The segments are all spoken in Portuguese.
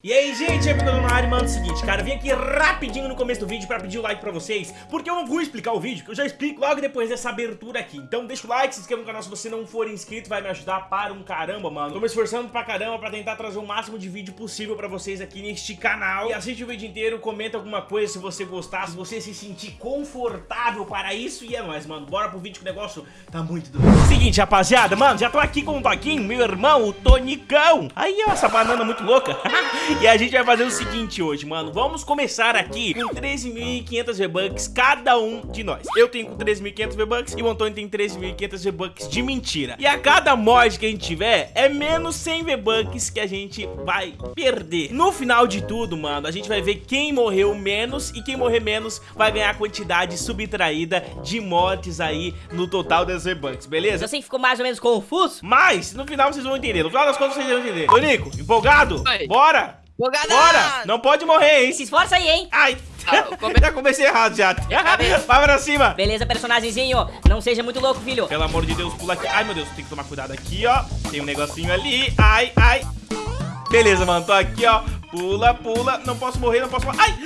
E aí, gente, é o na área, mano, é o seguinte, cara, eu vim aqui rapidinho no começo do vídeo pra pedir o like pra vocês, porque eu não vou explicar o vídeo, que eu já explico logo depois dessa abertura aqui. Então deixa o like, se inscreva no canal se você não for inscrito, vai me ajudar para um caramba, mano. Tô me esforçando pra caramba pra tentar trazer o máximo de vídeo possível pra vocês aqui neste canal. E assiste o vídeo inteiro, comenta alguma coisa se você gostar, se você se sentir confortável para isso, e é nóis, mano. Bora pro vídeo que o negócio tá muito doido. Seguinte, rapaziada, mano, já tô aqui com o Toquinho, meu irmão, o Tonicão. Aí, ó, essa banana muito louca. E a gente vai fazer o seguinte hoje, mano. Vamos começar aqui com 13.500 V-Bucks cada um de nós. Eu tenho com 13.500 V-Bucks e o Antônio tem 13.500 V-Bucks de mentira. E a cada mod que a gente tiver, é menos 100 V-Bucks que a gente vai perder. No final de tudo, mano, a gente vai ver quem morreu menos e quem morrer menos vai ganhar a quantidade subtraída de mortes aí no total das V-Bucks, beleza? Eu sei que ficou mais ou menos confuso. Mas, no final vocês vão entender. No final das contas vocês vão entender. Tonico, empolgado? Oi. Bora! Bogada! Bora! Não pode morrer, hein? Se esforça aí, hein? Ai, Ah, come- já comecei errado já. Vai pra cima. Beleza, personagemzinho. Não seja muito louco, filho. Pelo amor de Deus, pula aqui. Ai, meu Deus, tem que tomar cuidado aqui, ó. Tem um negocinho ali. Ai, ai. Beleza, mano, tô aqui, ó. Pula, pula. Não posso morrer, não posso morrer. Ai!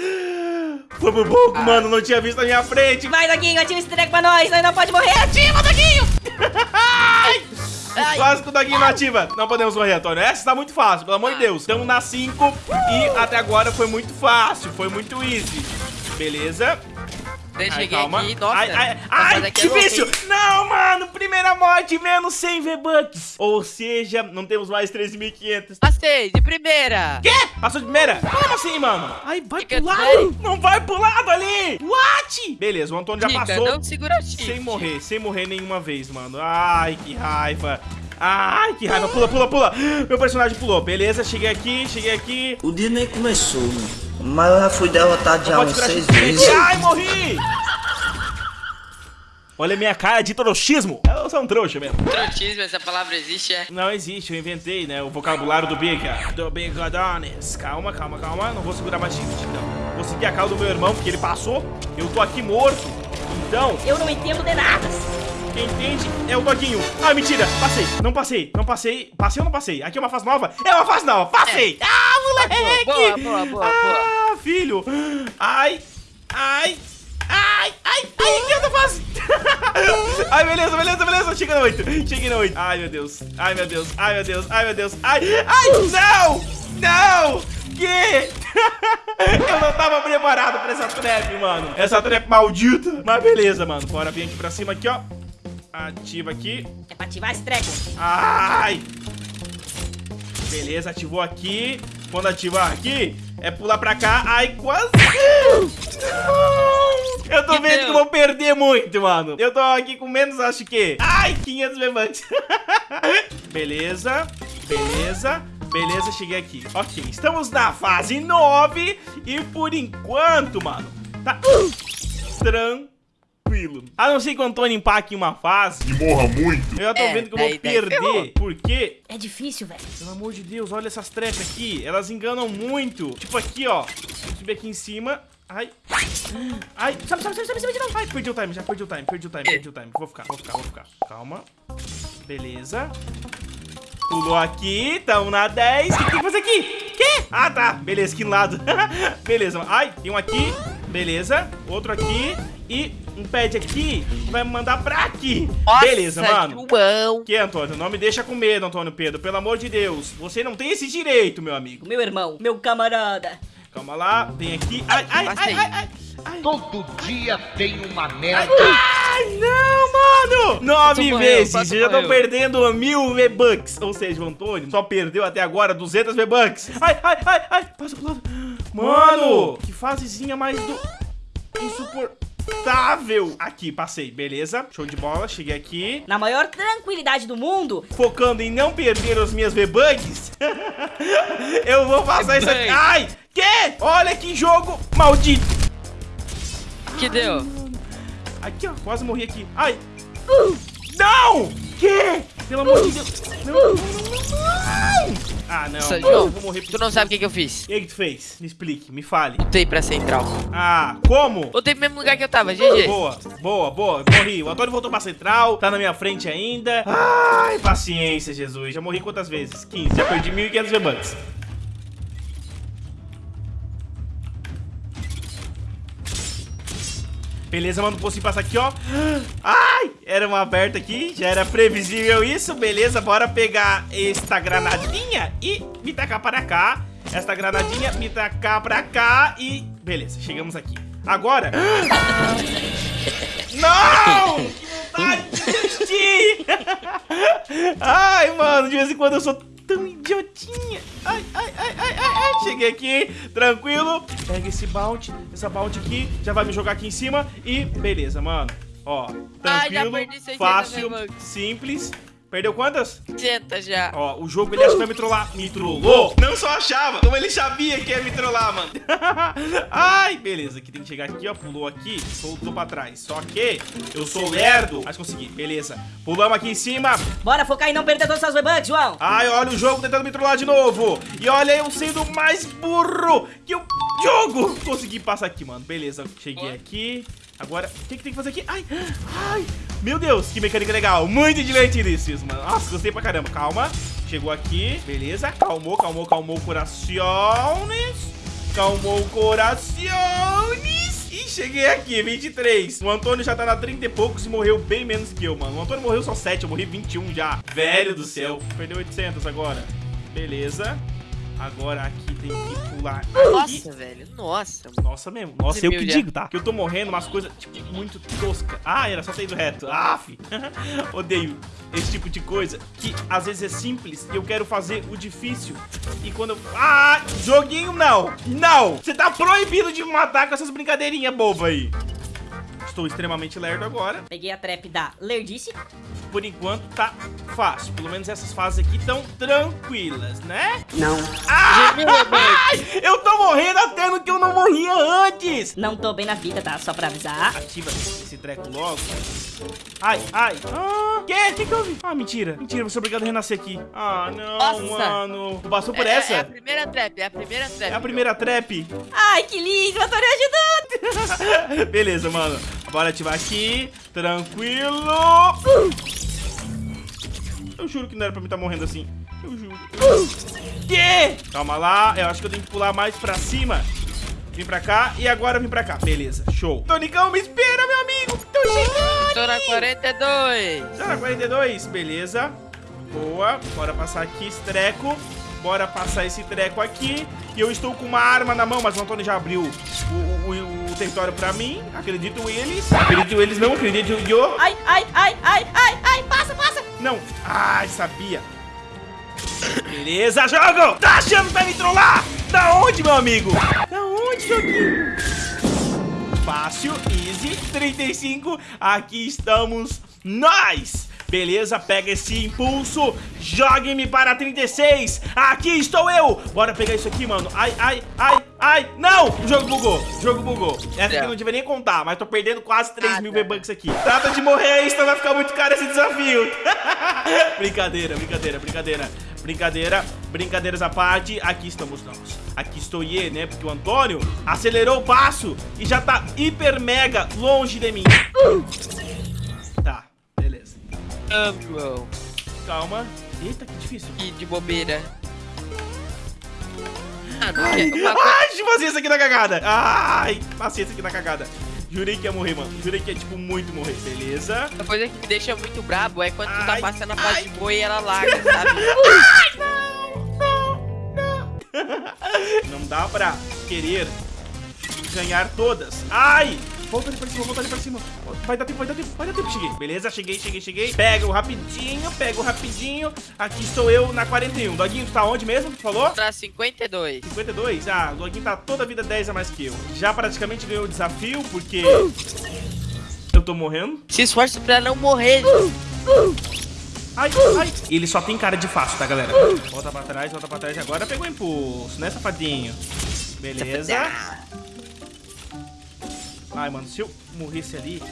Foi por pouco, mano. Não tinha visto a minha frente. Vai, Doguinho, ativa esse treco pra nós. Nós não pode morrer. Ativa, Doguinho. Ai! Ai. Quase que o Doguinho não podemos morrer, Antônio. Essa tá muito fácil, pelo amor de Deus. Estamos na 5 e até agora foi muito fácil. Foi muito easy. Beleza. Eu Ai, cheguei calma. aqui, nossa. ai, ai, ai, é difícil. hein? Não, mano. Primeira morte, menos 100 V-Bucks. Ou seja, não temos mais 13.500. Passei, de primeira. Quê? Passou de primeira? Como assim, mano? Ai, vai pro lado. sério. Não vai pro lado ali. What? Beleza, o Antônio já Dica, passou. não segura shift. Sem morrer, sem morrer nenhuma vez, mano. Ai, que raiva. Ai, que raiva. Pula, pula, pula. Meu personagem pulou. Beleza, cheguei aqui, cheguei aqui. O dia nem começou, né? Mas eu já fui derrotado já tirar seis vezes. Ai, morri. Olha a minha cara de trouxismo. Eu sou um trouxa mesmo. Trotismo, essa palavra existe, é? Não existe, eu inventei, né? O vocabulário do Biga. Do Bigodones. Calma, calma, calma. Não vou segurar mais shift, não. Vou seguir a cauda do meu irmão, porque ele passou. Eu tô aqui morto. Então, Eu não entendo de nada. Quem entende é o Doguinho. Ah, mentira. Passei. Não passei. Não passei. Passei ou não passei? Aqui é uma fase nova? É uma fase nova. Passei. Ah, moleque. Boa, boa, boa, Ah, filho. Ai. Ai. Ai, ai, ai, que outra fase? ai, beleza, beleza, beleza. Cheguei na 8. Cheguei na 8. Ai, meu Deus. Ai, meu Deus. Ai, meu Deus. Ai, meu Deus. Ai, ai, não. Não. Que? Eu não tava preparado pra essa trap, mano. Essa trap maldita. Mas beleza, mano. Bora vir aqui pra cima aqui, ó. Ativa aqui. É pra ativar esse treco. Ai! Beleza, ativou aqui. Quando ativar aqui, é pular pra cá. Ai, quase. Eu tô vendo que eu vou perder muito, mano. Eu tô aqui com menos, acho que. Ai, 500 V-Bucks. Beleza, beleza. Beleza, cheguei aqui. Ok, estamos na fase 9. E por enquanto, mano, tá tranquilo. A não ser que o Antônio empaque em uma fase. e morra muito. Eu já tô É, vendo que eu vou daí- ferrou. perder. Porque, É difícil, velho. pelo amor de Deus, olha essas trepes aqui. Elas enganam muito. Tipo aqui, ó. Deixa eu subir aqui em cima. Ai. Ai. Sobe, sobe, sobe, sobe, sobe de novo. Ai, perdi o time, já perdi o time, perdi o time, perdi o time. Vou ficar, vou ficar, vou ficar. Calma. Beleza. Pulou aqui, tamo na 10. O que tem que fazer aqui? Quê? Ah, tá. Beleza, aqui no lado. Beleza. Ai, tem um aqui. Beleza. Outro aqui. E um pad aqui vai me mandar pra aqui. Nossa, Beleza, mano. João. Que, Antônio? Não me deixa com medo, Antônio Pedro. Pelo amor de Deus. Você não tem esse direito, meu amigo. Meu irmão, meu camarada. Calma lá. Tem aqui. Ai, ai, ai, ai, ai. ai. Todo dia tem uma merda. Ai, não, mano! Nove vezes, eu já tô perdendo mil V-Bucks. Ou seja, o Antônio só perdeu até agora 200 V-Bucks. Ai, ai, ai, ai, passa pro lado. Mano, que fasezinha mais do... Insuportável. Aqui, passei, beleza. Show de bola, cheguei aqui. Na maior tranquilidade do mundo. Focando em não perder as minhas V-Bugs. eu vou passar isso aqui. Ai, que? Olha que jogo maldito. Que deu? Aqui, ó, quase morri aqui. Ai! Não! Que? Pelo amor de Deus. Não, não, não, não. Ah, não. Nossa, João, vou morrer tu não sabe o que, que eu fiz. O que, que tu fez? Me explique, me fale. Voltei pra central. Ah, como? Voltei pro mesmo lugar que eu tava, GG. Boa, boa, boa. Morri. O Antônio voltou pra central, tá na minha frente ainda. Ai, paciência, Jesus. Já morri quantas vezes? 15. Já perdi 1.500 V-Bucks. Beleza, mano, não consigo passar aqui, ó. Ah! Ai, era uma aberta aqui, já era previsível isso. Beleza, bora pegar esta granadinha e me tacar para cá. Esta granadinha, me tacar pra cá e... Beleza, chegamos aqui. Agora... Não! Que vontade de desistir! Ai, mano, de vez em quando eu sou tão idiotinha. Ai, ai, ai, ai, ai, ai. Cheguei aqui, tranquilo. Pega esse bounty, essa bounty aqui, já vai me jogar aqui em cima e beleza, mano. Ó, Ah, já tranquilo, 600 fácil, simples. Perdeu quantas? Senta já. Ó, o jogo ele acha que vai me trollar. Me trollou. Não só achava, como ele sabia que ia me trollar, mano. Ai, beleza. Aqui tem que chegar aqui, ó. Pulou aqui, soltou pra trás. Só que eu sou lerdo. Mas consegui, beleza. Pulamos aqui em cima. Bora focar em não perder os seus V-Bucks, João. Ai, olha o jogo tentando me trollar de novo. E olha eu sendo mais burro que o jogo. Consegui passar aqui, mano. Beleza, cheguei aqui. Agora, o que, que tem que fazer aqui? Ai, ai. Meu Deus, que mecânica legal. Muito divertido isso, mano. Nossa, gostei pra caramba. Calma. Chegou aqui. Beleza. Calmou, calmou, calmou o corações. Calmou o corações. E cheguei aqui, 23. O Antônio já tá na 30 e poucos e morreu bem menos que eu, mano. O Antônio morreu só 7, eu morri 21 já. Velho do céu. Perdeu 800 agora. Beleza. Agora aqui tem que pular aqui. Nossa, velho. Nossa. Nossa mesmo. Nossa, eu que já. digo, tá? Que eu tô morrendo umas coisas, tipo, muito tosca. Ah, era só sair do reto. Aff. Odeio esse tipo de coisa que às vezes é simples e eu quero fazer o difícil. E quando eu... Ah, joguinho não. Não. Você tá proibido de me matar com essas brincadeirinhas bobas aí. Estou extremamente lerdo agora. Peguei a trap da Lerdice. Por enquanto tá fácil. Pelo menos essas fases aqui estão tranquilas, né? Não. Ah! Eu tô morrendo até no que eu não morria antes. Não tô bem na vida, tá? Só pra avisar. Ativa esse treco logo. Ai, ai. Ah, que? Que que houve? Ah, mentira. Mentira, você é obrigado a renascer aqui. Ah, não, Nossa. mano. Passou por É- essa? É, a primeira trap, é a primeira trap. É a primeira trap? Ai, que lindo, eu tô me ajudando. Beleza, mano. Bora ativar aqui. Tranquilo. Eu juro que não era pra mim estar morrendo assim. Eu juro. Que? Calma lá. Eu acho que eu tenho que pular mais pra cima. Vim pra cá e agora eu vim pra cá. Beleza, show. Tonicão, me espera, meu amigo. Tô chegando. Tô na 42. Tá na 42, beleza. Boa. Bora passar aqui esse treco. Bora passar esse treco aqui. E eu estou com uma arma na mão, mas o Antônio já abriu o, o- o território pra mim. Acredito eles. Acredito eles não, acredito eu. Ai, ai, ai, ai, ai, ai, passa, passa. Não. Ai, sabia. Beleza, jogo! Tá achando que vai me trollar? Da onde, meu amigo? Da onde, joguinho? Fácil, easy, 35. Aqui estamos nós. Beleza, pega esse impulso, jogue-me para 36. Aqui estou eu. Bora pegar isso aqui, mano. Ai, ai, ai, ai. Não, o jogo bugou, o jogo bugou. Essa aqui É. não devia nem contar, mas tô perdendo quase 3 mil Ah, tá. V-Bucks aqui. Trata de morrer aí, senão vai ficar muito caro esse desafio. brincadeira, brincadeira, brincadeira. Brincadeira, brincadeiras à parte, aqui estamos nós. Aqui estou eu, né? Porque o Antônio acelerou o passo e já tá hiper mega longe de mim. Tá, beleza. Calma. Eita, que difícil. Que de bobeira. Ah, não quer. Uma coisa... Ai, fazer isso aqui na cagada. Ai, passei isso aqui na cagada. Jurei que ia morrer, mano. Jurei que ia, tipo, muito morrer. Beleza. Uma coisa que me deixa muito brabo é quando tu Ai, tá passando a fase ai. de boi e ela larga, sabe? dá pra querer ganhar todas. Ai! Volta ali pra cima, volta ali pra cima. Vai dar tempo, vai dar tempo, vai dar tempo. Cheguei. Beleza, cheguei, cheguei, cheguei. Pega o rapidinho, pega o rapidinho. Aqui estou eu na 41. Doguinho, tu tá onde mesmo? Tu falou? Pra 52. 52? Ah, o Doguinho tá toda a vida 10 a mais que eu. Já praticamente ganhou o desafio, porque... Eu tô morrendo. Se esforce pra não morrer. Ai, ai. Ele só tem cara de fácil, tá, galera? Volta pra trás, volta pra trás. Agora pegou o impulso, né, safadinho? Beleza. Ai, mano, se eu morresse ali...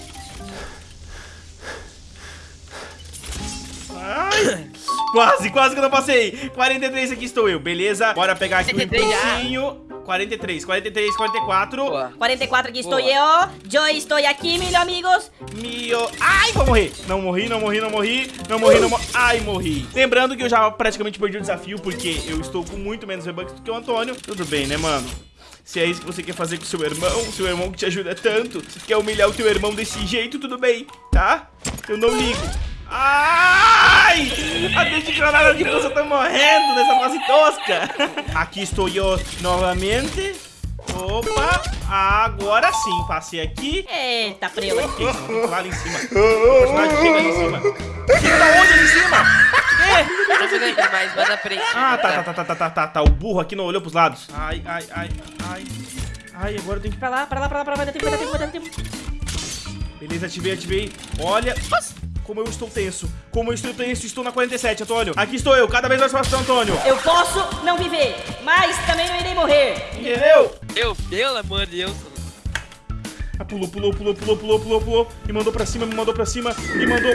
Ai, quase, quase que eu não passei. 43 aqui estou eu, beleza? Bora pegar aqui o 43 já. impulsinho. 43, 43, 44. Boa. 44 aqui estou Boa. eu. Yo estou aqui, meus amigos. Mio... Ai, vou morrer. Não morri, não morri, não morri. Não morri, não morri. Ai, morri. Lembrando que eu já praticamente perdi o desafio, porque eu estou com muito menos V-Bucks do que o Antônio. Tudo bem, né, mano? Se é isso que você quer fazer com seu irmão, seu irmão que te ajuda tanto, se quer humilhar o teu irmão desse jeito, tudo bem, tá? Eu não ligo. Ai! A desgraçada de você tá morrendo nessa fase tosca. Aqui estou eu novamente. Opa! Agora sim, passei aqui. Eita, aqui. Lá em cima. O personagem chega ali em cima. Chega tá onde ali em cima? Ah, tá, tá, tá, tá, tá, tá, tá. O burro aqui não olhou pros lados. Ai, ai, ai, ai. Ai, agora eu tenho que ir pra lá, pra lá, pra lá, pra lá. Vai dar tempo, vai dar tempo, vai dar tempo. Beleza, ativei, ativei. Olha. Nossa. Como eu estou tenso. Como eu estou tenso. Estou na 47, Antônio. Aqui estou eu, cada vez mais fácil, Antônio. Eu posso não viver, mas também não irei morrer. Entendeu? Eu, pelo amor de Deus. Ah, pulou, pulou, pulou, pulou, pulou, pulou, pulou. Me mandou pra cima, me mandou pra cima. Me mandou...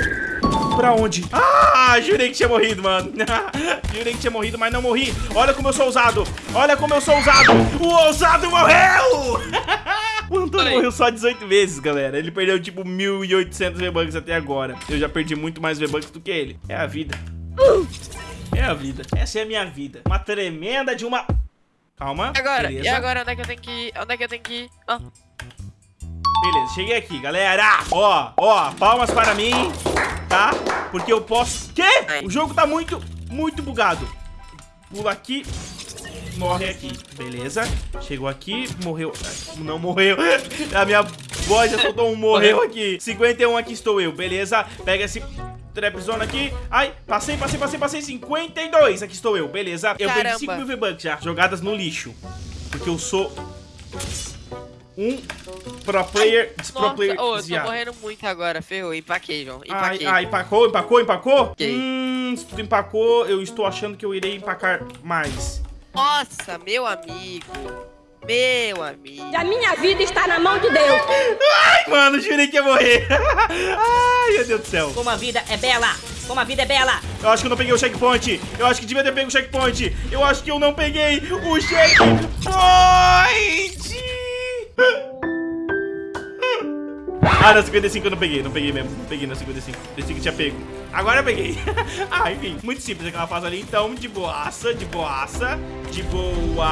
Pra onde? Ah, jurei que tinha morrido, mano. jurei que tinha morrido, mas não morri. Olha como eu sou ousado. Olha como eu sou ousado. O ousado morreu! O Antônio morreu só 18 vezes, galera. Ele perdeu tipo 1.800 V-Bucks até agora. Eu já perdi muito mais V-Bucks do que ele. É a vida. É a vida. Essa é a minha vida. Uma tremenda de uma... Calma. E agora? beleza. E agora, onde é que eu tenho que ir? Onde é que eu tenho que ir? Ah, Beleza, cheguei aqui, galera. Ó, ó, palmas para mim, tá? Porque eu posso... Quê? O jogo tá muito, muito bugado. Pula aqui, morre aqui. Beleza. Chegou aqui, morreu. Não morreu. A minha voz já soltou um morreu aqui. 51 aqui estou eu, beleza. Pega esse... Trap zone aqui. Ai, passei, passei, passei, passei. 52. Aqui estou eu, beleza. Eu perdi Caramba. 5 mil V-Bucks já. Jogadas no lixo. Porque eu sou um pro player, pro nossa, player ô, eu tô morrendo muito agora, ferrou. Empaquei, João. Empaquei. ai, empacou, empacou, empacou? Ok. Hum, se tu empacou, eu estou achando que eu irei empacar mais. Nossa, meu amigo. Meu amigo. A minha vida está na mão de Deus. Ai, mano, jurei que ia morrer. Ai, meu Deus do céu. Como a vida é bela, como a vida é bela. Eu acho que eu não peguei o checkpoint. Eu acho que devia ter pego o checkpoint. Eu acho que eu não peguei o checkpoint. Ah, na 55 eu não peguei, não peguei mesmo. Não peguei na 55. Pensei que tinha pego. Agora eu peguei. ah, enfim, muito simples aquela fase ali. Então, de boaça, de boaça, de boaça,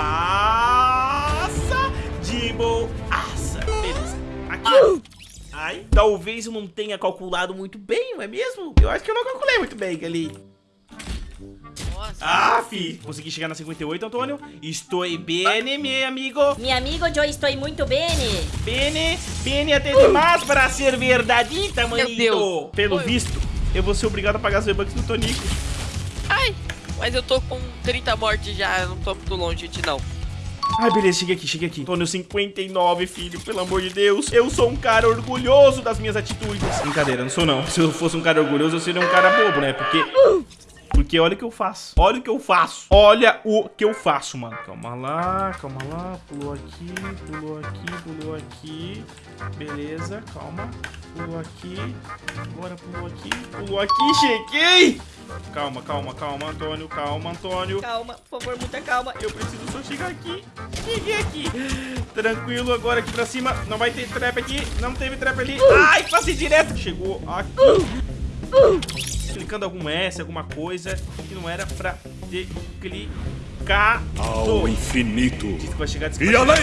de boaça. Beleza. Aqui. Ai, talvez eu não tenha calculado muito bem, não é mesmo? Eu acho que eu não calculei muito bem ali. Nossa. Ah, fi. Consegui chegar na 58, Antônio. Estou bem, meu amigo. Mi amigo, eu estou muito bem. Bene, bene até demais para ser verdadita, manito. Deus. Pelo Oi. visto, eu vou ser obrigado a pagar as V-Bucks no Tonico. Ai, mas eu tô com 30 mortes já, eu não tô muito longe de não. Ai, beleza, cheguei aqui, cheguei aqui. Antônio 59, filho, pelo amor de Deus. Eu sou um cara orgulhoso das minhas atitudes. Brincadeira, não sou não. Se eu fosse um cara orgulhoso, eu seria um cara bobo, né? Porque... Porque olha o que eu faço. Olha o que eu faço. Olha o que eu faço, mano. Calma lá, calma lá. Pulou aqui, pulou aqui, pulou aqui. Beleza, calma. Pulou aqui. Agora pulou aqui. Pulou aqui, cheguei! Calma, calma, calma, Antônio. Calma, Antônio. Calma, por favor, muita calma. Eu preciso só chegar aqui. Cheguei aqui. Tranquilo, agora aqui pra cima. Não vai ter trap aqui. Não teve trap ali. Ai, passei direto. Chegou aqui. Clicando algum S, alguma coisa que não era pra ter clicado. Ao infinito. Diz que vai chegar, diz que E além?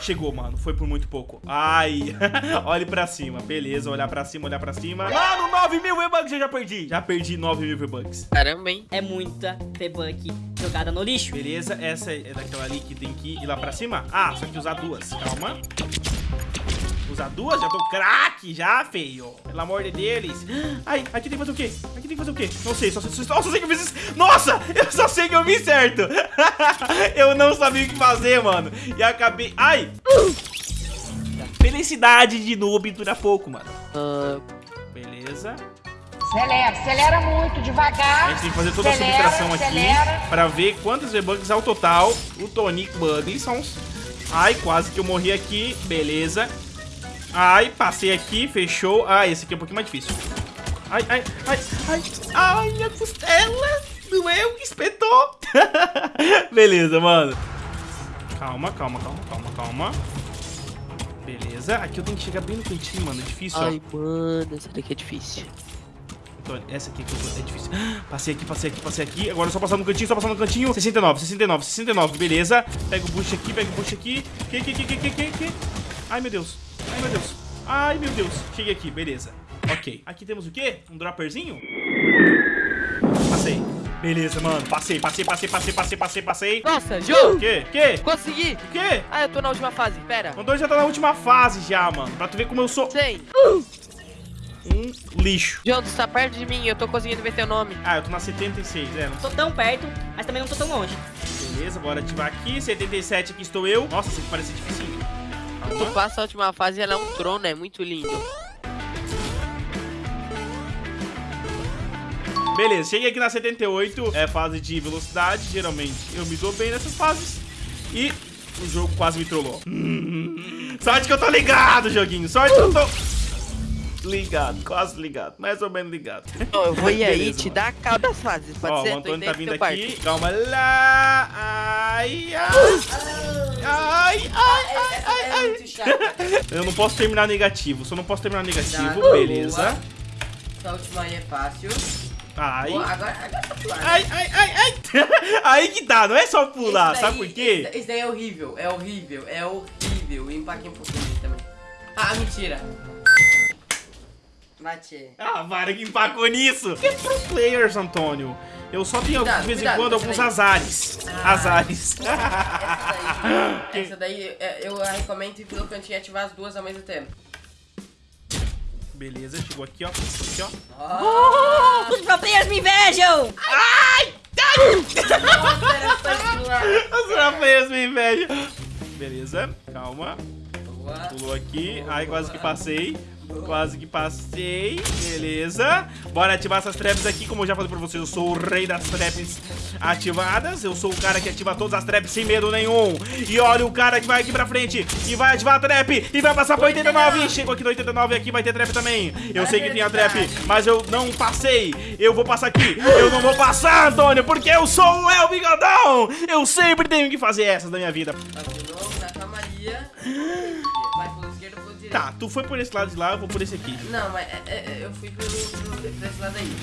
Chegou, mano. Foi por muito pouco. Ai. Olhe pra cima. Beleza, olhar pra cima, olhar pra cima. Mano, 9 mil V-Bucks eu já perdi. Já perdi 9 mil V-Bucks. Caramba, hein? É muita P-Buck jogada no lixo. Beleza, essa é daquela ali que tem que ir lá pra cima? Ah, só que usar duas. Calma. Usar duas? Já tô craque já, feio. Pelo amor de deles. Ai, aqui tem que fazer o quê? Aqui tem que fazer o quê? Não sei, só, só, só, só sei que eu fiz isso. Nossa, eu só sei que eu fiz certo. eu não sabia o que fazer, mano. E acabei... Ai. Felicidade de noob dura pouco, mano. Ah, Beleza. Acelera, acelera muito, A devagar. gente tem que fazer toda a Acelera, subtração aqui pra ver quantas V-Bucks ao total o Tonic Bugly são. Ai, quase que eu morri aqui. Beleza. Ai, passei aqui, fechou. Ah, esse aqui é um pouquinho mais difícil. Ai, ai, ai, ai. Ai, minha costela. Doeu, espetou. Beleza, mano. Calma, calma, calma, calma, calma. Beleza. Aqui eu tenho que chegar bem no cantinho, mano. É difícil, ó. Ai, mano, essa daqui é difícil. Antônio. Essa aqui é difícil. Passei aqui, passei aqui, passei aqui. Agora é só passar no cantinho, só passar no cantinho. 69, 69, 69. Beleza. Pega o bucho aqui, pega o bucho aqui. Que, que, que, que, que, que, que? Ai, meu Deus. Ai, meu Deus. Ai, meu Deus. Cheguei aqui, beleza. Ok. Aqui temos o quê? Um dropperzinho? Passei. Beleza, mano. Passei, passei, passei, passei, passei, passei, passei. Nossa, João! O quê? Que? Consegui! O quê? Ah, eu tô na última fase, pera. O Antônio já tá na última fase já, mano. Pra tu ver como eu sou Sei. um lixo. João, tu tá perto de mim, eu tô conseguindo ver teu nome. Ah, eu tô na 76, é. Não Tô tão perto, mas também não tô tão longe. Beleza, bora ativar aqui. 77, aqui estou eu. Nossa, isso aqui parece dificinho. Tu passa a última fase ela é um trono, é muito lindo. Beleza, cheguei aqui na 78. É fase de velocidade. Geralmente eu me dou bem nessas fases. E o jogo quase me trollou. Hum, sorte que eu tô ligado, joguinho. Sorte que eu tô... Ligado, quase ligado. Mais ou menos ligado. Ó, eu vou ir aí Beleza, te mano. dar a cal das fases, pode Ó, ser? o Tô Antônio tá vindo aqui. Calma lá. Ai, ai. Ai, ai, ai, ai, ai. muito chato. Eu não posso terminar negativo. Só não posso terminar negativo. Tá, Beleza. Essa última aí é fácil. Ai. Boa, agora, agora tá pulando. Ai, ai, ai, ai. Aí que tá, não é só pular, Esse sabe daí- por quê? Esse daí é horrível, é horrível, é horrível. E empaquei um pouquinho também. Ah, mentira. Bate. Ah, Vara que empacou nisso. Que pro players, Antônio. Eu só tenho, Cuidado, de vez em cuidado quando, com alguns daí. azares. Ah. Azares. Essa daí, essa daí é, eu recomendo ir pelo cantinho e ativar as duas ao mesmo tempo. Beleza, chegou aqui, ó. Aqui, ó. Oh, Os pro players me invejam! nossa, era só pular. Os pro players me invejam. Beleza, calma. Boa. Pulou aqui. Ai, quase que passei. Quase que passei. Beleza. Bora ativar essas traps aqui. Como eu já falei pra vocês, eu sou o rei das traps ativadas. Eu sou o cara que ativa todas as traps sem medo nenhum. E olha o cara que vai aqui pra frente e vai ativar a trap e vai passar pra 89. Chegou aqui no 89 e aqui vai ter trap também. Eu sei que tem a trap, mas eu não passei. Eu vou passar aqui. Eu não vou passar, Antônio, porque eu sou o El Bigodão. Eu sempre tenho que fazer essas da minha vida. Tá de novo, na calmaria. Tá, tu foi por esse lado de lá, eu vou por esse aqui. Não, mas é, é, é, eu fui pelo, pelo desse lado aí.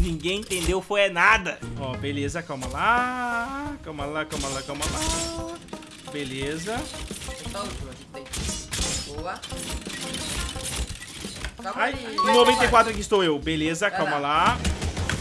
Ninguém entendeu, foi é nada. Ó, beleza, calma lá. Calma lá, calma lá, calma lá. Beleza. Aqui tem. Boa. Calma Ai, aí. em 94 aqui estou eu. Beleza, calma lá.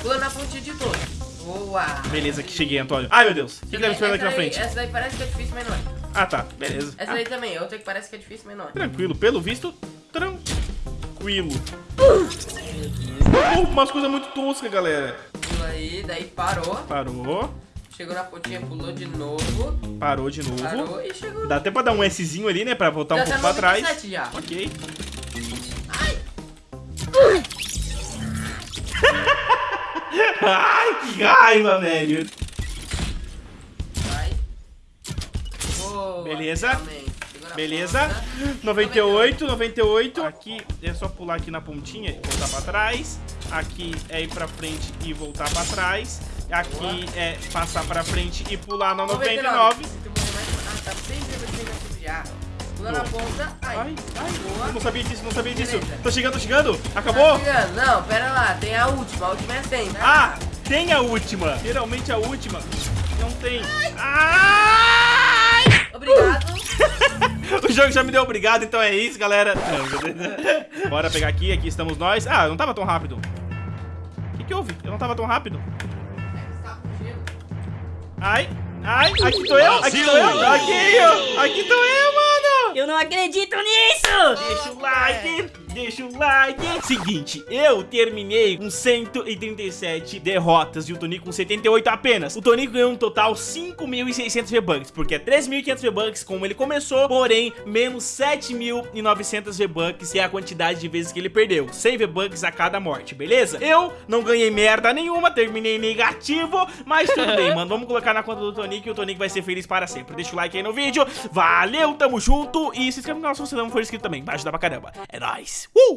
Pula na pontinha de todos. Boa. Beleza, aqui cheguei, Antônio. Ai, meu Deus. O que, que tá me esperando aqui na frente? Essa daí parece que é difícil, mas não é. Ah, tá. Beleza. Essa Ah, daí também, outra que parece que é difícil, mas não é. tranquilo. Pelo visto, tranquilo. Oh, umas coisas muito toscas, galera. Pula aí, daí parou. Parou. Chegou na pontinha, pulou de novo. Parou de novo. Parou e chegou. Dá até pra dar um Szinho ali, né? Pra voltar um Já pouco tá pra trás. 97 já. Ok. Ai, que raiva, velho. Vai. Boa. Beleza. Beleza. ponta. 98, 98. Aqui é só pular aqui na pontinha e voltar pra trás. Aqui é ir pra frente e voltar pra trás. Aqui é passar pra frente e pular na 99. Se tu morrer mais... Ah, tá sempre vai ser negativo já. Pula na ponta. Ai, Ai, ai, boa. não sabia disso, não sabia disso. Beleza. Tô chegando, tô chegando. Acabou? Tá chegando. Não, pera lá. Tem a última. A última é 100, tá? Ah, tem a última. Geralmente a última não tem. Ai! Obrigado. O jogo já me deu obrigado, então é isso, galera. Não, Bora pegar aqui, aqui estamos nós. Ah, eu não tava tão rápido. O que, que houve? Eu não tava tão rápido. Ai, ai, aqui tô eu, aqui tô eu, aqui eu, aqui tô eu, mano. Eu não acredito nisso! Deixa o like, deixa o like. Seguinte, eu terminei com 137 derrotas e o Tonico com 78 apenas. O Tonico ganhou um total 5.600 V-Bucks, porque é 3.500 V-Bucks como ele começou, porém, menos 7.900 V-Bucks é a quantidade de vezes que ele perdeu. 100 V-Bucks a cada morte, beleza? Eu não ganhei merda nenhuma, terminei negativo, mas tudo bem, mano. Vamos colocar na conta do Tonico e o Tonico vai ser feliz para sempre. Deixa o like aí no vídeo. Valeu, tamo junto. E se inscreve no canal se você não for inscrito também. Vai ajudar pra caramba. É nóis. Uh!